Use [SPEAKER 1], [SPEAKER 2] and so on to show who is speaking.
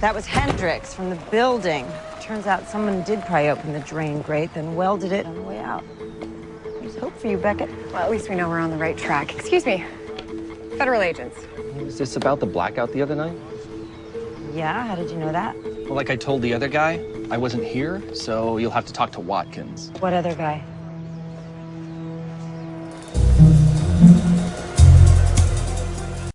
[SPEAKER 1] That was Hendrix from the building. Turns out someone did pry open the drain grate, then welded it on the way out. There's hope for you, Beckett.
[SPEAKER 2] Well, at least we know we're on the right track. Excuse me. Federal agents.
[SPEAKER 3] Was this about the blackout the other night?
[SPEAKER 1] Yeah, how did you know that?
[SPEAKER 3] Well, like I told the other guy, I wasn't here, so you'll have to talk to Watkins.
[SPEAKER 1] What other guy?